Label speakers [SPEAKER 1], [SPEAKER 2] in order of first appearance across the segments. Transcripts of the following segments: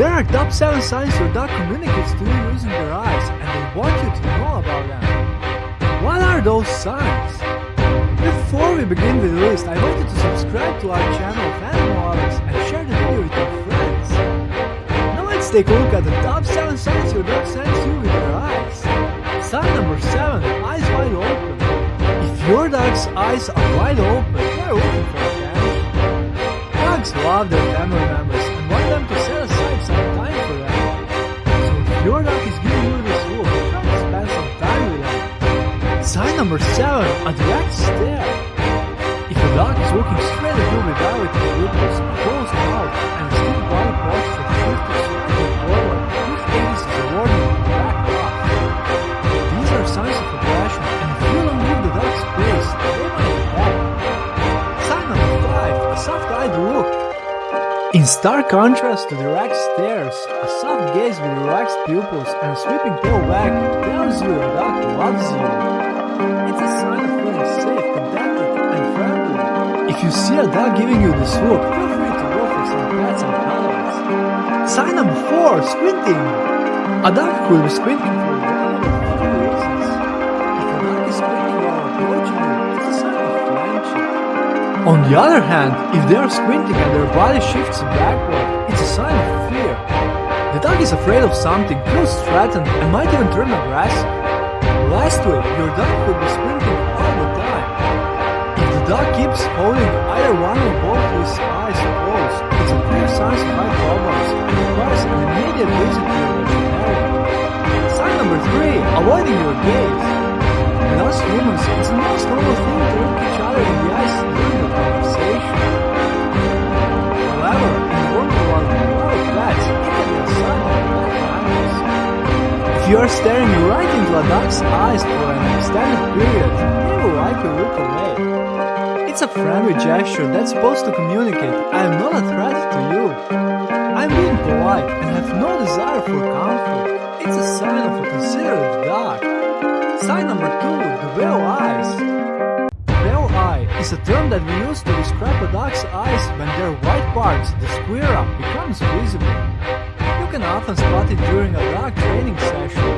[SPEAKER 1] There are top 7 signs your dog communicates to you using their eyes and they want you to know about them. What are those signs? Before we begin with the list, I want you to subscribe to our channel of Animal Lovers and share the video with your friends. Now let's take a look at the top 7 signs your dog sends you with their eyes. Sign number 7, eyes wide open. If your dog's eyes are wide open, they're looking for attention. Dogs love their family members and want them to Your dog is giving you this look, try to spend some time with them. Sign number 7, a direct stare. If a dog is looking straight at you without its pupils, In stark contrast to the direct stares, a soft gaze with relaxed pupils and a sweeping tail wag tells you a dog loves you. It's a sign of feeling safe, contented, and friendly. If you see a dog giving you this look, feel free to go for some pets and cuddles. Sign number 4, squinting. A dog could be squinting for one On the other hand, if they are squinting and their body shifts backward, it's a sign of fear. The dog is afraid of something, feels threatened, and might even turn aggressive. Lastly, your dog could be squinting all the time. If the dog keeps holding either one or both his eyes closed, it's a clear sign of eye problems and requires an immediate visit to your veterinarian. Sign number 3, avoiding your gaze. You are staring right into a dog's eyes for an extended period, they will likely look away. It's a friendly gesture that's supposed to communicate, I am not a threat to you. I'm being polite and have no desire for conflict. It's a sign of a considerate dog. Sign number two, the whale eyes. Whale eye is a term that we use to describe a dog's eyes when their white parts, the sclera, becomes visible. You can often spot it during a dog training session.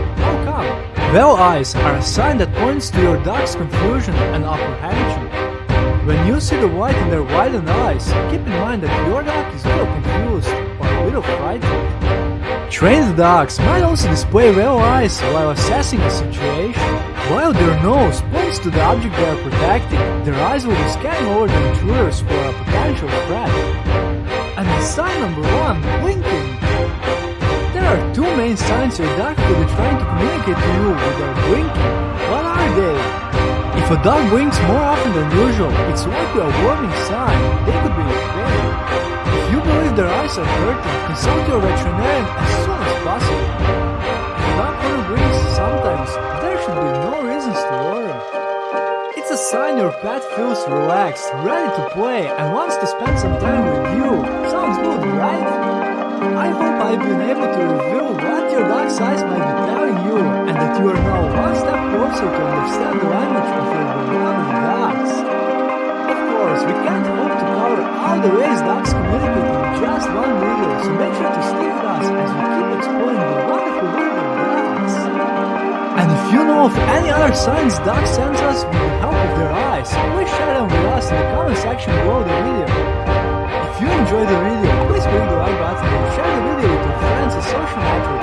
[SPEAKER 1] How eyes are a sign that points to your dog's confusion and apprehension. When you see the white in their widened eyes, keep in mind that your dog is a little confused or a little frightened. Trained dogs might also display whale eyes while assessing a situation. While their nose points to the object they are protecting, their eyes will be scanning over the intruders for a potential threat. And sign number one, blinking. There are two main signs your dog could be trying to communicate to you with their blinking. What are they? If a dog blinks more often than usual, it's likely a warning sign. They could be pain. If you believe their eyes are hurting, consult your veterinarian as soon as possible. If a dog only blinks sometimes, there should be no reasons to worry. It's a sign your pet feels relaxed, ready to play, and wants to spend some time with you. Sounds good, right? I hope I've been able to reveal what your dog's eyes might be telling you, and that you are now one step closer to understand the language of your beloved dogs. Of course, we can't hope to cover all the ways dogs communicate in just one video, so make sure to stick with us as we keep exploring the wonderful world of dogs. And if you know of any other signs dogs send us with the help of their eyes, please share them with us in the comment section below the video. If you enjoyed the video, please click the like button 都是男主。